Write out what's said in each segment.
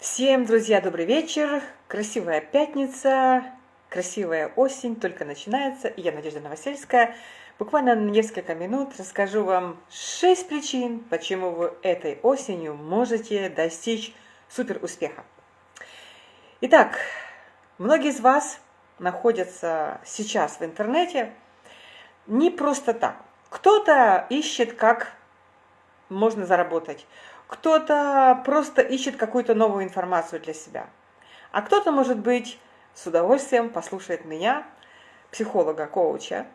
Всем, друзья, добрый вечер. Красивая пятница, красивая осень только начинается. Я, Надежда Новосельская, буквально на несколько минут расскажу вам 6 причин, почему вы этой осенью можете достичь супер успеха. Итак, многие из вас находятся сейчас в интернете не просто так. Кто-то ищет, как можно заработать кто-то просто ищет какую-то новую информацию для себя. А кто-то, может быть, с удовольствием послушает меня, психолога, коуча,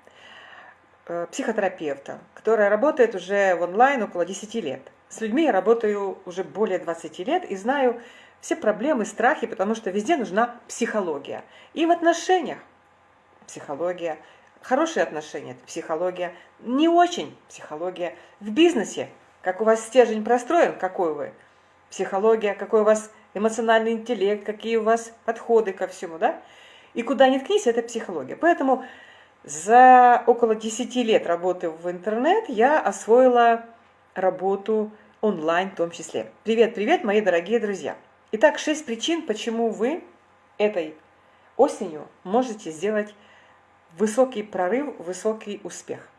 э, психотерапевта, которая работает уже в онлайн около 10 лет. С людьми я работаю уже более 20 лет и знаю все проблемы, страхи, потому что везде нужна психология. И в отношениях психология, хорошие отношения – это психология, не очень психология, в бизнесе как у вас стержень простроен, какой вы, психология, какой у вас эмоциональный интеллект, какие у вас подходы ко всему, да? И куда ни ткнись, это психология. Поэтому за около 10 лет работы в интернет я освоила работу онлайн в том числе. Привет, привет, мои дорогие друзья. Итак, 6 причин, почему вы этой осенью можете сделать высокий прорыв, высокий успех.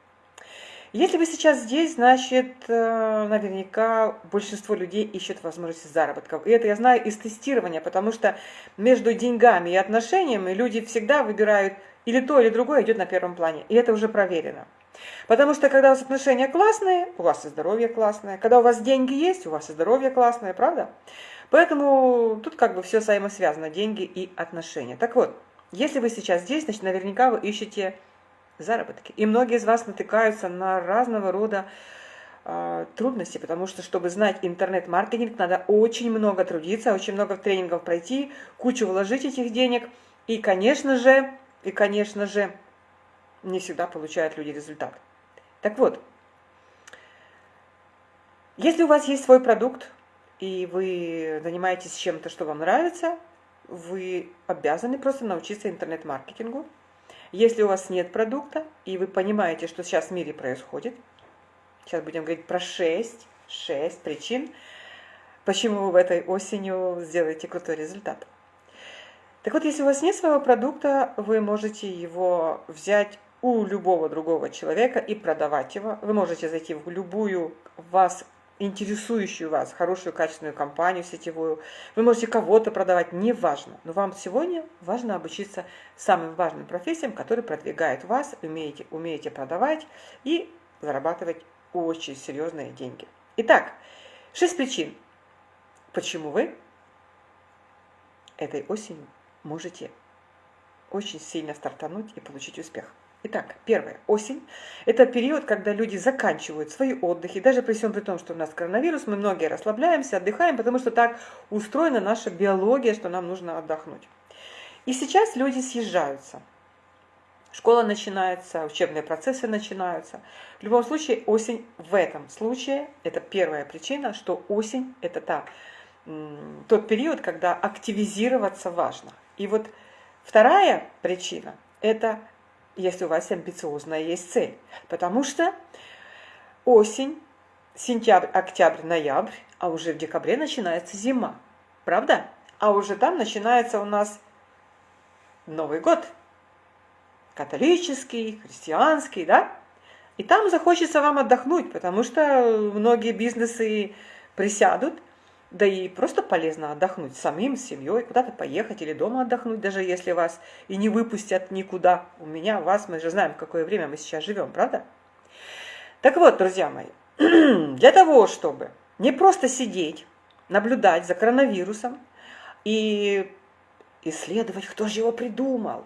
Если вы сейчас здесь, значит, э, наверняка большинство людей ищет возможности заработка. И это я знаю из тестирования, потому что между деньгами и отношениями люди всегда выбирают или то, или другое идет на первом плане. И это уже проверено. Потому что когда у вас отношения классные, у вас и здоровье классное. Когда у вас деньги есть, у вас и здоровье классное, правда? Поэтому тут как бы все взаимосвязано, деньги и отношения. Так вот, если вы сейчас здесь, значит, наверняка вы ищете заработки. И многие из вас натыкаются на разного рода э, трудности, потому что, чтобы знать интернет-маркетинг, надо очень много трудиться, очень много тренингов пройти, кучу вложить этих денег. И, конечно же, и, конечно же, не всегда получают люди результат. Так вот, если у вас есть свой продукт, и вы занимаетесь чем-то, что вам нравится, вы обязаны просто научиться интернет-маркетингу, если у вас нет продукта, и вы понимаете, что сейчас в мире происходит, сейчас будем говорить про 6, 6 причин, почему вы в этой осенью сделаете крутой результат. Так вот, если у вас нет своего продукта, вы можете его взять у любого другого человека и продавать его. Вы можете зайти в любую вас интересующую вас, хорошую качественную компанию сетевую. Вы можете кого-то продавать, неважно. Но вам сегодня важно обучиться самым важным профессиям, которые продвигают вас, умеете, умеете продавать и зарабатывать очень серьезные деньги. Итак, шесть причин, почему вы этой осенью можете очень сильно стартануть и получить успех. Итак, первое. Осень. Это период, когда люди заканчивают свои отдыхи. Даже при всем при том, что у нас коронавирус, мы многие расслабляемся, отдыхаем, потому что так устроена наша биология, что нам нужно отдохнуть. И сейчас люди съезжаются. Школа начинается, учебные процессы начинаются. В любом случае, осень в этом случае, это первая причина, что осень – это та, тот период, когда активизироваться важно. И вот вторая причина – это если у вас амбициозная есть цель. Потому что осень, сентябрь, октябрь, ноябрь, а уже в декабре начинается зима. Правда? А уже там начинается у нас Новый год. Католический, христианский, да? И там захочется вам отдохнуть, потому что многие бизнесы присядут да и просто полезно отдохнуть самим, с семьей, куда-то поехать или дома отдохнуть, даже если вас и не выпустят никуда. У меня, вас, мы же знаем, в какое время мы сейчас живем, правда? Так вот, друзья мои, для того, чтобы не просто сидеть, наблюдать за коронавирусом и исследовать, кто же его придумал,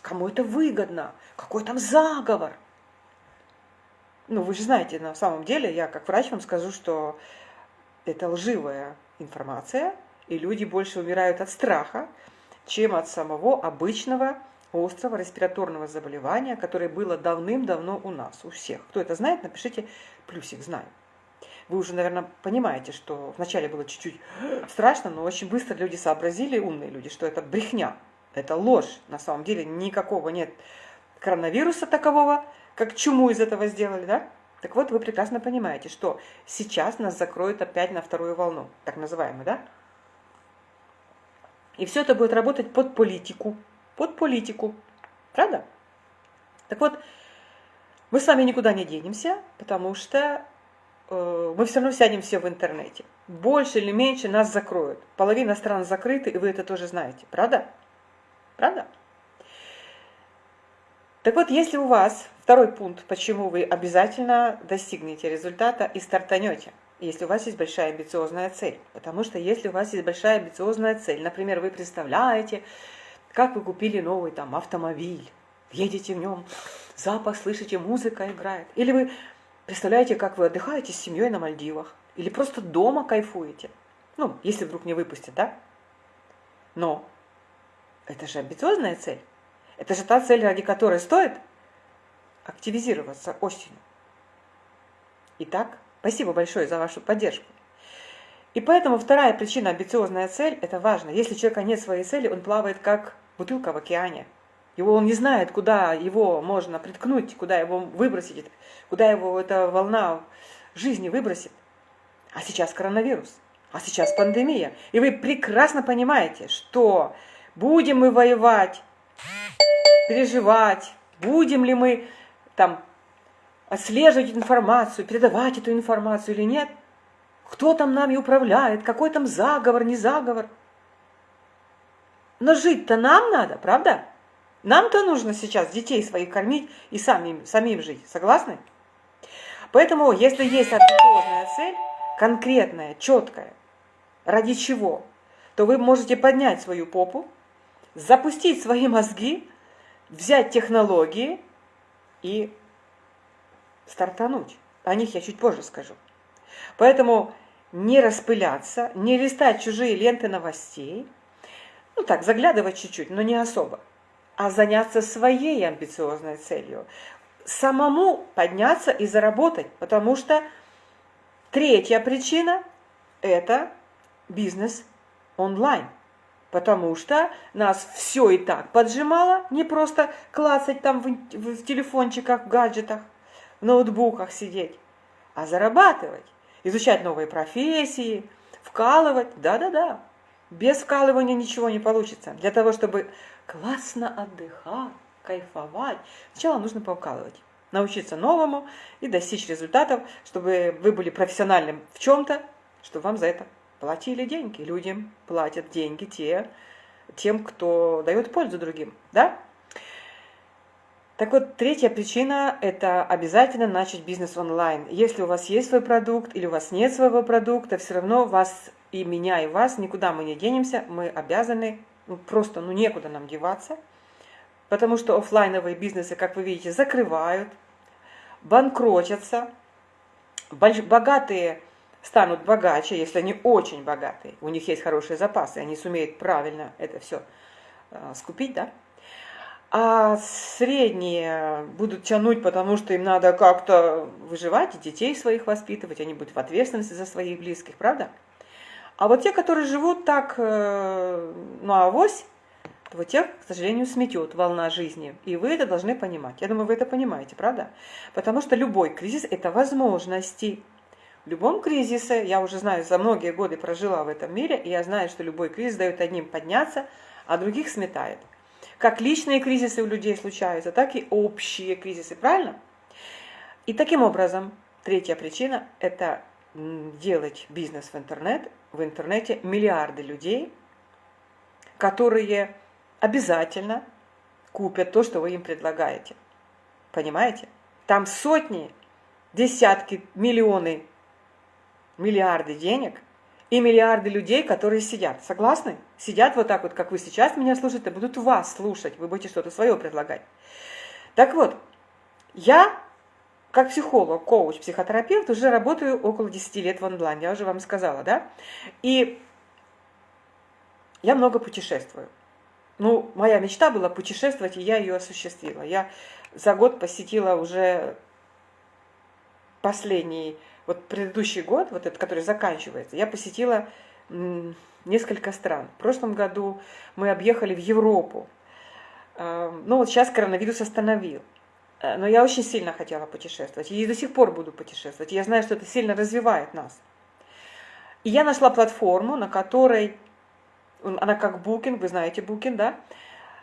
кому это выгодно, какой там заговор. Ну, вы же знаете, на самом деле, я как врач вам скажу, что это лживая информация, и люди больше умирают от страха, чем от самого обычного острого респираторного заболевания, которое было давным-давно у нас, у всех. Кто это знает, напишите плюсик «Знаю». Вы уже, наверное, понимаете, что вначале было чуть-чуть страшно, но очень быстро люди сообразили, умные люди, что это брехня, это ложь. На самом деле никакого нет коронавируса такового, как чуму из этого сделали, да? Так вот, вы прекрасно понимаете, что сейчас нас закроют опять на вторую волну, так называемую, да? И все это будет работать под политику. Под политику. Правда? Так вот, мы с вами никуда не денемся, потому что э, мы все равно сядем все в интернете. Больше или меньше нас закроют. Половина стран закрыты, и вы это тоже знаете. Правда? Правда? Так вот, если у вас второй пункт, почему вы обязательно достигнете результата и стартанете, если у вас есть большая амбициозная цель. Потому что если у вас есть большая амбициозная цель, например, вы представляете, как вы купили новый там автомобиль, едете в нем, запах слышите, музыка играет. Или вы представляете, как вы отдыхаете с семьей на Мальдивах. Или просто дома кайфуете. Ну, если вдруг не выпустят, да? Но это же амбициозная цель. Это же та цель, ради которой стоит активизироваться осенью. Итак, спасибо большое за вашу поддержку. И поэтому вторая причина амбициозная цель – это важно. Если у человека нет своей цели, он плавает как бутылка в океане. Его он не знает, куда его можно приткнуть, куда его выбросить, куда его эта волна жизни выбросит. А сейчас коронавирус, а сейчас пандемия. И вы прекрасно понимаете, что будем мы воевать переживать, будем ли мы там отслеживать информацию, передавать эту информацию или нет, кто там нами управляет, какой там заговор, не заговор. Но жить-то нам надо, правда? Нам-то нужно сейчас детей своих кормить и самим, самим жить. Согласны? Поэтому, если есть амбициозная цель, конкретная, четкая, ради чего, то вы можете поднять свою попу, запустить свои мозги, взять технологии и стартануть. О них я чуть позже скажу. Поэтому не распыляться, не листать чужие ленты новостей, ну так, заглядывать чуть-чуть, но не особо, а заняться своей амбициозной целью. Самому подняться и заработать, потому что третья причина – это бизнес онлайн – потому что нас все и так поджимало, не просто клацать там в, в телефончиках, в гаджетах, в ноутбуках сидеть, а зарабатывать, изучать новые профессии, вкалывать, да-да-да. Без вкалывания ничего не получится. Для того, чтобы классно отдыхать, кайфовать, сначала нужно повкалывать научиться новому и достичь результатов, чтобы вы были профессиональным в чем-то, чтобы вам за это платили деньги. Людям платят деньги те, тем, кто дает пользу другим. Да? Так вот, третья причина – это обязательно начать бизнес онлайн. Если у вас есть свой продукт или у вас нет своего продукта, все равно вас и меня, и вас никуда мы не денемся, мы обязаны, ну, просто ну, некуда нам деваться, потому что офлайновые бизнесы, как вы видите, закрывают, банкротятся, богатые станут богаче, если они очень богатые, у них есть хорошие запасы, они сумеют правильно это все э, скупить, да? А средние будут тянуть, потому что им надо как-то выживать, и детей своих воспитывать, они будут в ответственности за своих близких, правда? А вот те, которые живут так, ну, авось, то вот тех, к сожалению, сметет волна жизни. И вы это должны понимать. Я думаю, вы это понимаете, правда? Потому что любой кризис – это возможности. В любом кризисе, я уже знаю, за многие годы прожила в этом мире, и я знаю, что любой кризис дает одним подняться, а других сметает. Как личные кризисы у людей случаются, так и общие кризисы, правильно? И таким образом, третья причина – это делать бизнес в интернет. В интернете миллиарды людей, которые обязательно купят то, что вы им предлагаете. Понимаете? Там сотни, десятки, миллионы миллиарды денег и миллиарды людей, которые сидят. Согласны? Сидят вот так вот, как вы сейчас меня слушаете, будут вас слушать, вы будете что-то свое предлагать. Так вот, я как психолог, коуч, психотерапевт уже работаю около 10 лет в онлайн, я уже вам сказала, да? И я много путешествую. Ну, моя мечта была путешествовать, и я ее осуществила. Я за год посетила уже последний вот предыдущий год, вот этот, который заканчивается, я посетила несколько стран. В прошлом году мы объехали в Европу. А, ну вот сейчас коронавирус остановил. А, но я очень сильно хотела путешествовать. И до сих пор буду путешествовать. Я знаю, что это сильно развивает нас. И я нашла платформу, на которой она как Booking, вы знаете Booking, да?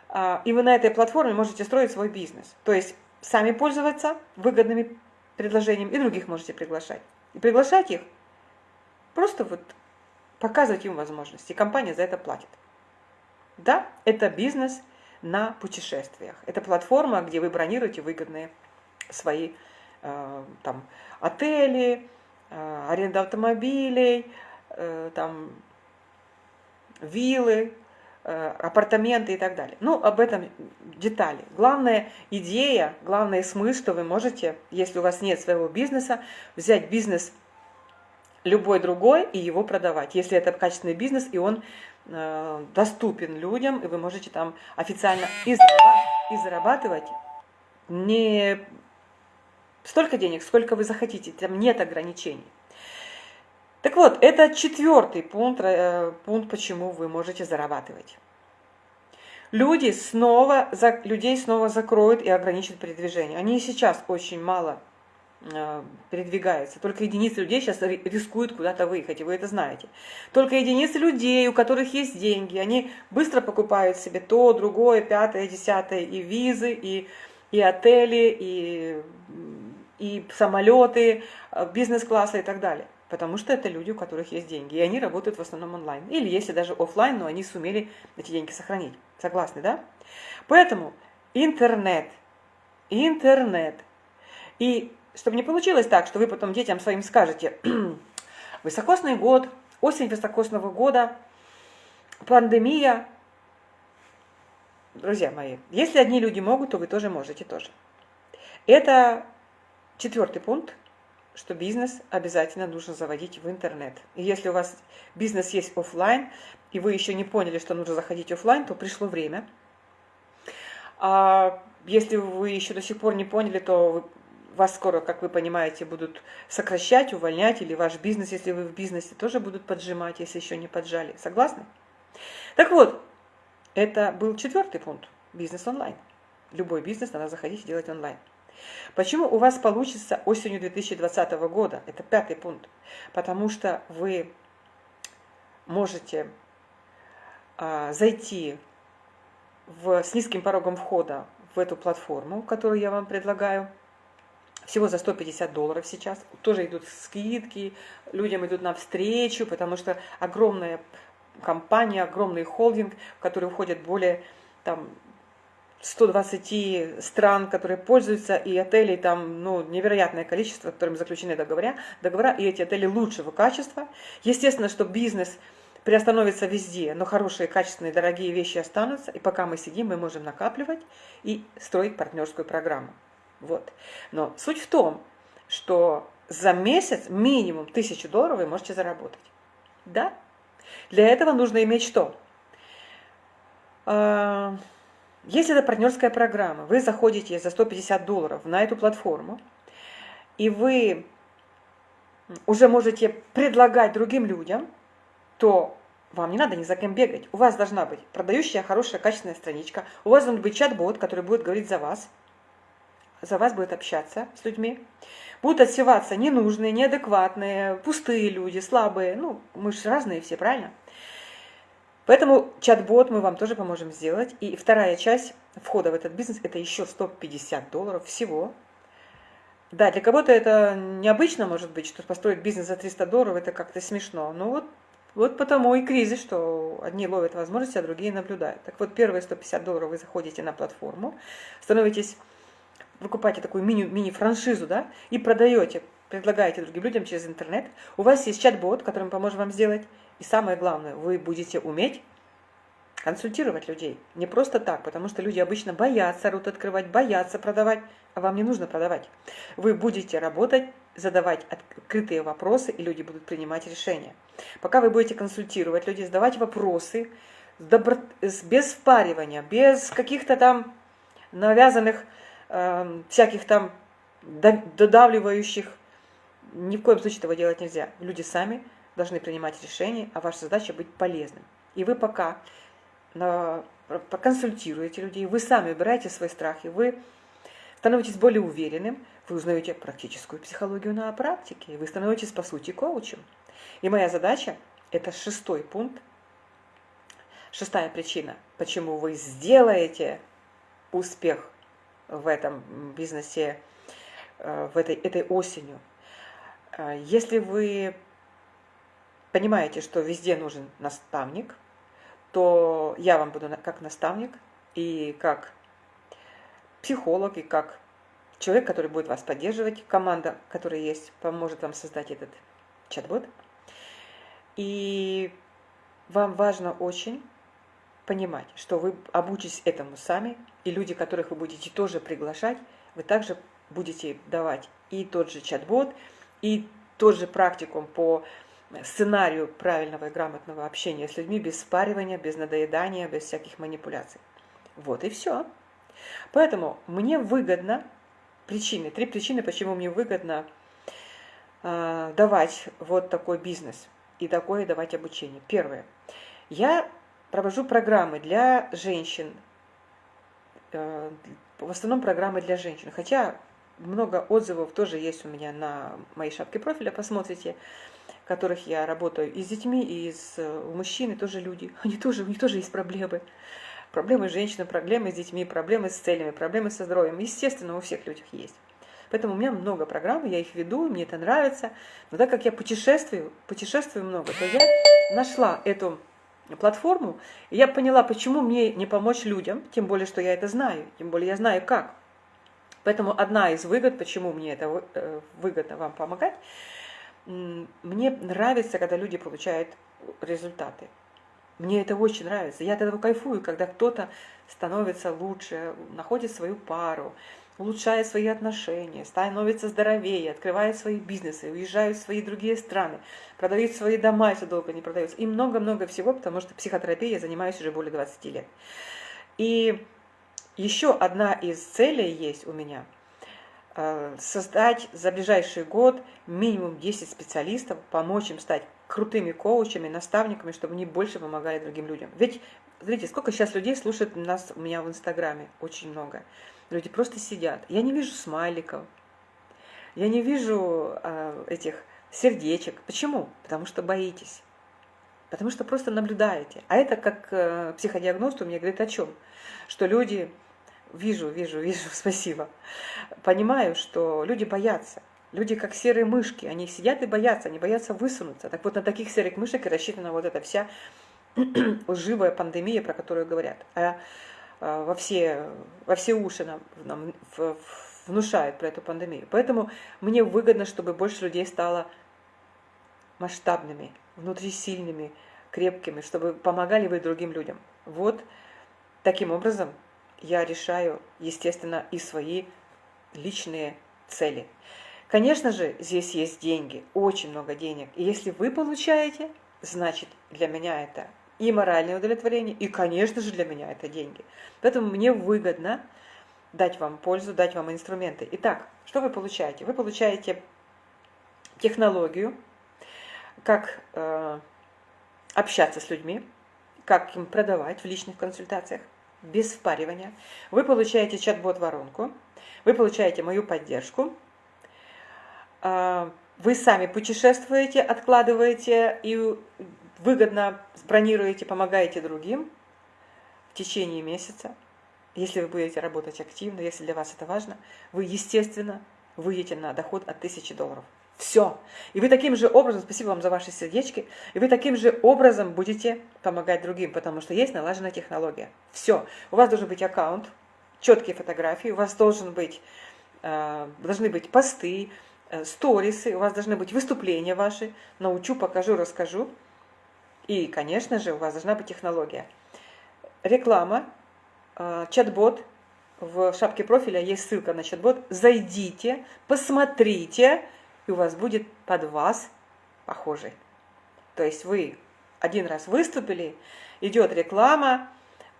А, и вы на этой платформе можете строить свой бизнес. То есть сами пользоваться выгодными предложениями и других можете приглашать. И приглашать их, просто вот показывать им возможности. Компания за это платит. Да, это бизнес на путешествиях. Это платформа, где вы бронируете выгодные свои э, там, отели, э, аренда автомобилей, э, там, виллы, апартаменты и так далее. Ну, об этом детали. Главная идея, главный смысл, что вы можете, если у вас нет своего бизнеса, взять бизнес любой другой и его продавать. Если это качественный бизнес, и он э, доступен людям, и вы можете там официально и зарабатывать, и зарабатывать не столько денег, сколько вы захотите, там нет ограничений. Так вот, это четвертый пункт, э, пункт, почему вы можете зарабатывать. Люди снова, людей снова закроют и ограничат передвижение. Они сейчас очень мало э, передвигаются. Только единицы людей сейчас рискуют куда-то выехать, и вы это знаете. Только единицы людей, у которых есть деньги, они быстро покупают себе то, другое, пятое, десятое, и визы, и, и отели, и, и самолеты, э, бизнес-классы и так далее потому что это люди, у которых есть деньги, и они работают в основном онлайн. Или если даже офлайн, но они сумели эти деньги сохранить. Согласны, да? Поэтому интернет, интернет. И чтобы не получилось так, что вы потом детям своим скажете, высокосный год, осень высокосного года, пандемия. Друзья мои, если одни люди могут, то вы тоже можете тоже. Это четвертый пункт что бизнес обязательно нужно заводить в интернет. И если у вас бизнес есть офлайн, и вы еще не поняли, что нужно заходить офлайн, то пришло время. А если вы еще до сих пор не поняли, то вас скоро, как вы понимаете, будут сокращать, увольнять, или ваш бизнес, если вы в бизнесе, тоже будут поджимать, если еще не поджали. Согласны? Так вот, это был четвертый пункт. Бизнес онлайн. Любой бизнес надо заходить и делать онлайн. Почему у вас получится осенью 2020 года? Это пятый пункт. Потому что вы можете а, зайти в, с низким порогом входа в эту платформу, которую я вам предлагаю. Всего за 150 долларов сейчас. Тоже идут скидки, людям идут навстречу, потому что огромная компания, огромный холдинг, в который входят более там, 120 стран, которые пользуются, и отелей там ну, невероятное количество, которыми заключены договора, договора, и эти отели лучшего качества. Естественно, что бизнес приостановится везде, но хорошие, качественные, дорогие вещи останутся, и пока мы сидим, мы можем накапливать и строить партнерскую программу. Вот. Но суть в том, что за месяц минимум 1000 долларов вы можете заработать. Да? Для этого нужно иметь что? Если это партнерская программа, вы заходите за 150 долларов на эту платформу, и вы уже можете предлагать другим людям, то вам не надо ни за кем бегать. У вас должна быть продающая, хорошая, качественная страничка. У вас должен быть чат-бот, который будет говорить за вас. За вас будет общаться с людьми. Будут отсеваться ненужные, неадекватные, пустые люди, слабые. Ну, мы же разные все, правильно? Поэтому чат-бот мы вам тоже поможем сделать. И вторая часть входа в этот бизнес – это еще 150 долларов всего. Да, для кого-то это необычно, может быть, что построить бизнес за 300 долларов – это как-то смешно. Но вот, вот потому и кризис, что одни ловят возможности, а другие наблюдают. Так вот, первые 150 долларов вы заходите на платформу, становитесь, выкупаете такую мини-франшизу, да, и продаете, предлагаете другим людям через интернет. У вас есть чат-бот, который поможем вам сделать – и самое главное, вы будете уметь консультировать людей. Не просто так, потому что люди обычно боятся рот открывать, боятся продавать, а вам не нужно продавать. Вы будете работать, задавать открытые вопросы, и люди будут принимать решения. Пока вы будете консультировать людей, задавать вопросы, без впаривания, без каких-то там навязанных, э, всяких там додавливающих, ни в коем случае этого делать нельзя. Люди сами должны принимать решения, а ваша задача быть полезным. И вы пока на, проконсультируете людей, вы сами убираете свои страхи, вы становитесь более уверенным, вы узнаете практическую психологию на практике, вы становитесь, по сути, коучем. И моя задача – это шестой пункт Шестая причина, почему вы сделаете успех в этом бизнесе э, в этой, этой осенью. Э, если вы понимаете, что везде нужен наставник, то я вам буду как наставник и как психолог, и как человек, который будет вас поддерживать, команда, которая есть, поможет вам создать этот чат-бот. И вам важно очень понимать, что вы обучитесь этому сами, и люди, которых вы будете тоже приглашать, вы также будете давать и тот же чат-бот, и тот же практикум по сценарию правильного и грамотного общения с людьми без спаривания, без надоедания, без всяких манипуляций. Вот и все. Поэтому мне выгодно, причины, три причины, почему мне выгодно э, давать вот такой бизнес и такое давать обучение. Первое. Я провожу программы для женщин, э, в основном программы для женщин, хотя много отзывов тоже есть у меня на моей шапке профиля, посмотрите, которых я работаю и с детьми, и с у мужчин, и тоже люди. Они тоже, у них тоже есть проблемы. Проблемы с женщинами, проблемы с детьми, проблемы с целями, проблемы со здоровьем. Естественно, у всех людях есть. Поэтому у меня много программ, я их веду, мне это нравится. Но так как я путешествую, путешествую много, то я нашла эту платформу, и я поняла, почему мне не помочь людям, тем более, что я это знаю, тем более я знаю как. Поэтому одна из выгод, почему мне это э, выгодно вам помогать, мне нравится, когда люди получают результаты. Мне это очень нравится. Я от этого кайфую, когда кто-то становится лучше, находит свою пару, улучшает свои отношения, становится здоровее, открывает свои бизнесы, уезжают в свои другие страны, продают свои дома, если долго не продаются. И много-много всего, потому что психотерапией я занимаюсь уже более 20 лет. И еще одна из целей есть у меня создать за ближайший год минимум 10 специалистов, помочь им стать крутыми коучами, наставниками, чтобы они больше помогали другим людям. Ведь, смотрите, сколько сейчас людей слушает нас у меня в Инстаграме, очень много. Люди просто сидят. Я не вижу смайликов, я не вижу э, этих сердечек. Почему? Потому что боитесь. Потому что просто наблюдаете. А это как э, психодиагност у меня говорит о чем? Что люди, вижу, вижу, вижу, спасибо, понимаю, что люди боятся. Люди как серые мышки, они сидят и боятся, они боятся высунуться. Так вот на таких серых мышек и рассчитана вот эта вся лживая пандемия, про которую говорят. А Э, во все, во все уши нам, нам внушает про эту пандемию. Поэтому мне выгодно, чтобы больше людей стало масштабными, внутри сильными, крепкими, чтобы помогали вы другим людям. Вот таким образом я решаю, естественно, и свои личные цели. Конечно же, здесь есть деньги, очень много денег. И если вы получаете, значит, для меня это и моральное удовлетворение, и, конечно же, для меня это деньги. Поэтому мне выгодно дать вам пользу, дать вам инструменты. Итак, что вы получаете? Вы получаете технологию, как э, общаться с людьми, как им продавать в личных консультациях, без впаривания. Вы получаете чат-бот-воронку, вы получаете мою поддержку, э, вы сами путешествуете, откладываете и выгодно бронируете, помогаете другим в течение месяца, если вы будете работать активно, если для вас это важно, вы, естественно, выйдете на доход от 1000 долларов. Все. И вы таким же образом, спасибо вам за ваши сердечки, и вы таким же образом будете помогать другим, потому что есть налаженная технология. Все. У вас должен быть аккаунт, четкие фотографии, у вас должен быть, э, должны быть посты, э, сторисы, у вас должны быть выступления ваши. Научу, покажу, расскажу. И, конечно же, у вас должна быть технология. Реклама, э, чат-бот, в шапке профиля есть ссылка на чат-бот. Зайдите, посмотрите, и у вас будет под вас похожий. То есть вы один раз выступили, идет реклама,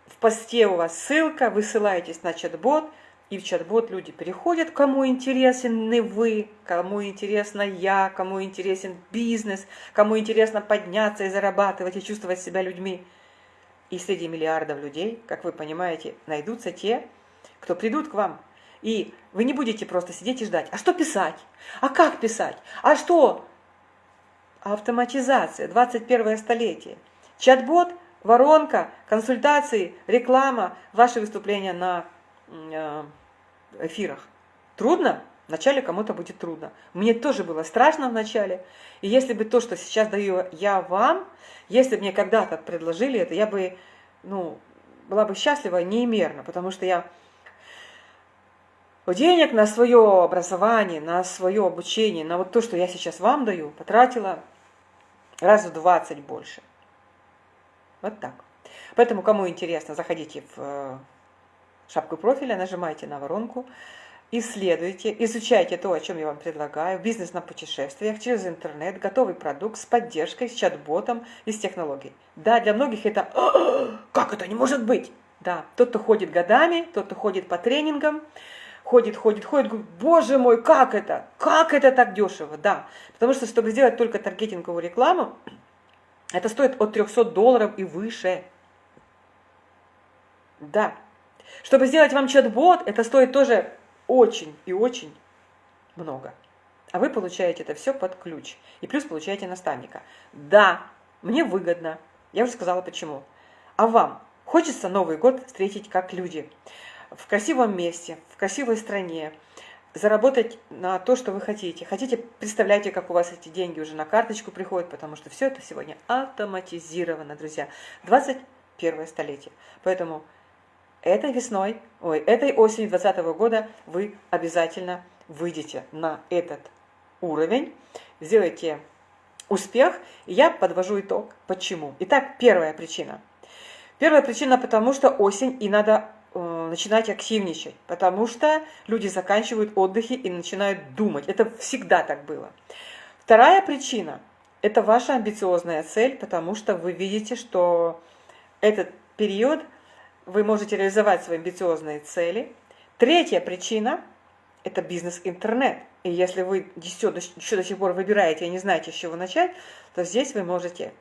в посте у вас ссылка, вы ссылаетесь на чат-бот, и в чат-бот люди переходят, кому интересен вы, кому интересно я, кому интересен бизнес, кому интересно подняться и зарабатывать, и чувствовать себя людьми. И среди миллиардов людей, как вы понимаете, найдутся те, кто придут к вам. И вы не будете просто сидеть и ждать. А что писать? А как писать? А что? Автоматизация, 21 столетие. Чат-бот воронка, консультации, реклама, ваши выступления на э, эфирах. Трудно? Вначале кому-то будет трудно. Мне тоже было страшно вначале. И если бы то, что сейчас даю я вам, если бы мне когда-то предложили это, я бы, ну, была бы счастлива неимерно, потому что я денег на свое образование, на свое обучение, на вот то, что я сейчас вам даю, потратила раз в 20 больше. Вот так. Поэтому, кому интересно, заходите в э, шапку профиля, нажимайте на воронку, исследуйте, изучайте то, о чем я вам предлагаю, бизнес на путешествиях, через интернет, готовый продукт с поддержкой, с чат-ботом и с технологией. Да, для многих это «Как это не может быть?» Да, тот, кто ходит годами, тот, кто ходит по тренингам, ходит, ходит, ходит, говорит, боже мой, как это? Как это так дешево? Да, потому что, чтобы сделать только таргетинговую рекламу, это стоит от 300 долларов и выше. Да. Чтобы сделать вам чат-бот, это стоит тоже очень и очень много. А вы получаете это все под ключ. И плюс получаете наставника. Да, мне выгодно. Я уже сказала почему. А вам хочется Новый год встретить как люди. В красивом месте, в красивой стране. Заработать на то, что вы хотите. Хотите, представляете, как у вас эти деньги уже на карточку приходят, потому что все это сегодня автоматизировано, друзья. 21 столетие. Поэтому этой весной, ой, этой осенью 2020 года вы обязательно выйдете на этот уровень, сделайте успех, и я подвожу итог. Почему? Итак, первая причина. Первая причина, потому что осень, и надо начинать активничать, потому что люди заканчивают отдыхи и начинают думать. Это всегда так было. Вторая причина – это ваша амбициозная цель, потому что вы видите, что этот период – вы можете реализовать свои амбициозные цели. Третья причина – это бизнес-интернет. И если вы еще до сих пор выбираете и не знаете, с чего начать, то здесь вы можете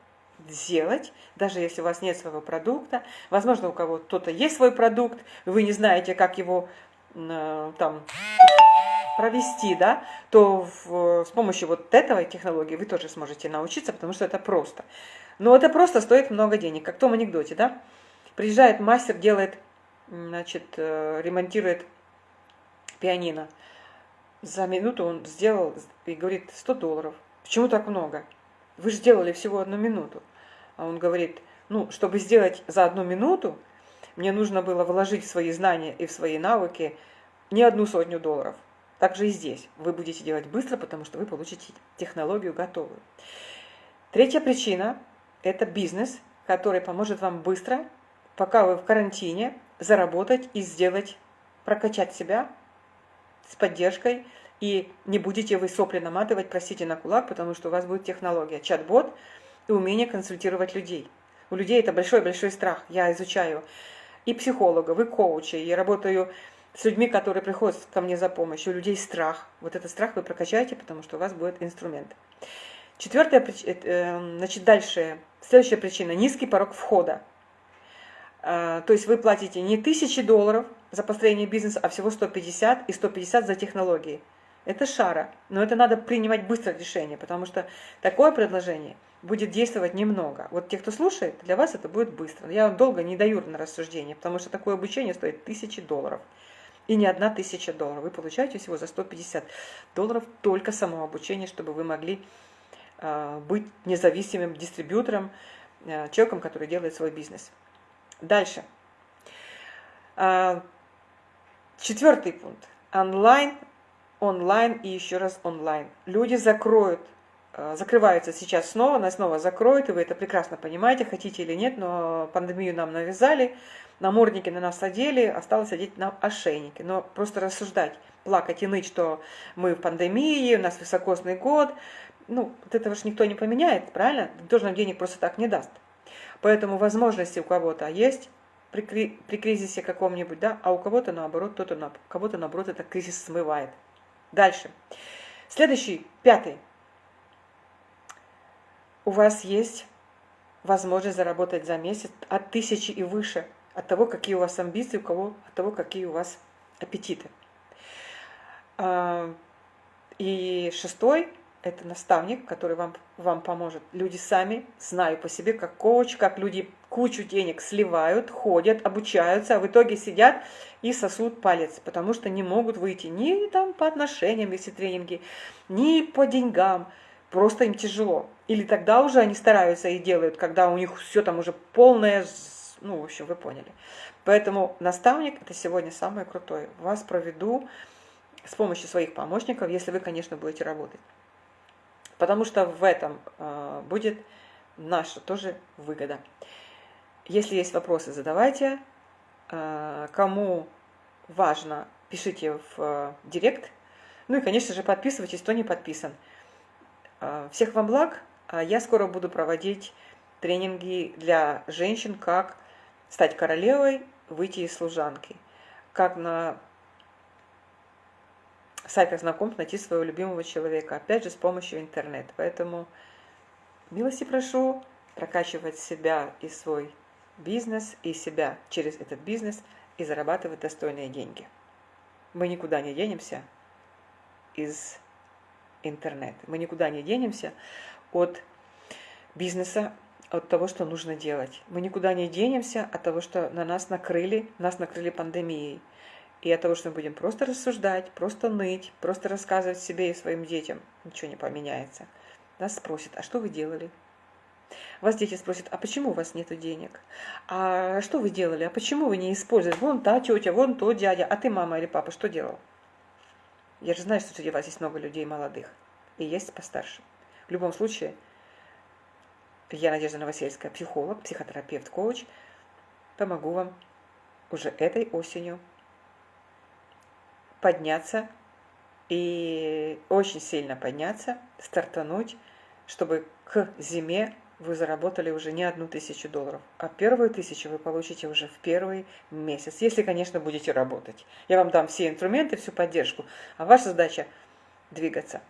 сделать, даже если у вас нет своего продукта. Возможно, у кого-то кто-то есть свой продукт, вы не знаете, как его э, там провести, да, то в, с помощью вот этого технологии вы тоже сможете научиться, потому что это просто. Но это просто стоит много денег, как в том анекдоте, да. Приезжает мастер, делает, значит, э, ремонтирует пианино. За минуту он сделал и говорит 100 долларов. Почему так много? Вы же сделали всего одну минуту. А он говорит, ну, чтобы сделать за одну минуту, мне нужно было вложить в свои знания и в свои навыки не одну сотню долларов. Так же и здесь. Вы будете делать быстро, потому что вы получите технологию готовую. Третья причина – это бизнес, который поможет вам быстро пока вы в карантине, заработать и сделать, прокачать себя с поддержкой, и не будете вы сопли наматывать, простите, на кулак, потому что у вас будет технология, чат-бот и умение консультировать людей. У людей это большой-большой страх. Я изучаю и психологов, и коучей, я работаю с людьми, которые приходят ко мне за помощью. У людей страх. Вот этот страх вы прокачаете, потому что у вас будет инструмент. Четвертая, э, э, значит, дальше, следующая причина – низкий порог входа. А, то есть вы платите не тысячи долларов за построение бизнеса, а всего 150 и 150 за технологии. Это шара, но это надо принимать быстро решение, потому что такое предложение будет действовать немного. Вот те, кто слушает, для вас это будет быстро. Я вам долго не даю на рассуждение, потому что такое обучение стоит тысячи долларов. И не одна тысяча долларов. Вы получаете всего за 150 долларов только само обучение, чтобы вы могли э, быть независимым дистрибьютором, э, человеком, который делает свой бизнес. Дальше. А, четвертый пункт. Онлайн, онлайн и еще раз онлайн. Люди закроют, а, закрываются сейчас снова, нас снова закроют, и вы это прекрасно понимаете, хотите или нет, но пандемию нам навязали, намордники на нас одели, осталось одеть нам ошейники. Но просто рассуждать, плакать и ныть, что мы в пандемии, у нас высокосный год, ну, вот этого же никто не поменяет, правильно? Никто же нам денег просто так не даст. Поэтому возможности у кого-то есть при, при кризисе каком-нибудь, да, а у кого-то наоборот, кто-то на, кого-то наоборот этот кризис смывает. Дальше. Следующий, пятый. У вас есть возможность заработать за месяц от тысячи и выше, от того, какие у вас амбиции, у кого, от того, какие у вас аппетиты. А, и шестой это наставник, который вам, вам поможет. Люди сами, знаю по себе, как коуч, как люди кучу денег сливают, ходят, обучаются, а в итоге сидят и сосут палец, потому что не могут выйти ни там по отношениям, если тренинги, ни по деньгам, просто им тяжело. Или тогда уже они стараются и делают, когда у них все там уже полное, ну, в общем, вы поняли. Поэтому наставник – это сегодня самое крутое. Вас проведу с помощью своих помощников, если вы, конечно, будете работать. Потому что в этом э, будет наша тоже выгода. Если есть вопросы, задавайте. Э, кому важно, пишите в э, директ. Ну и, конечно же, подписывайтесь, кто не подписан. Э, всех вам благ. Я скоро буду проводить тренинги для женщин, как стать королевой, выйти из служанки. Как на сайтах знакомств найти своего любимого человека. Опять же, с помощью интернета. Поэтому милости прошу прокачивать себя и свой бизнес, и себя через этот бизнес, и зарабатывать достойные деньги. Мы никуда не денемся из интернета. Мы никуда не денемся от бизнеса, от того, что нужно делать. Мы никуда не денемся от того, что на нас накрыли, нас накрыли пандемией. И от того, что мы будем просто рассуждать, просто ныть, просто рассказывать себе и своим детям, ничего не поменяется. Нас спросят, а что вы делали? Вас дети спросят, а почему у вас нет денег? А что вы делали? А почему вы не используете? Вон та тетя, вон тот дядя, а ты, мама или папа, что делал? Я же знаю, что среди вас есть много людей молодых. И есть постарше. В любом случае, я Надежда Новосельская, психолог, психотерапевт, коуч. Помогу вам уже этой осенью подняться и очень сильно подняться, стартануть, чтобы к зиме вы заработали уже не одну тысячу долларов, а первую тысячу вы получите уже в первый месяц, если, конечно, будете работать. Я вам дам все инструменты, всю поддержку, а ваша задача двигаться.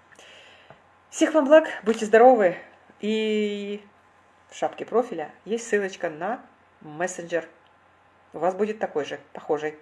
Всех вам благ, будьте здоровы и в шапке профиля есть ссылочка на мессенджер. У вас будет такой же, похожий.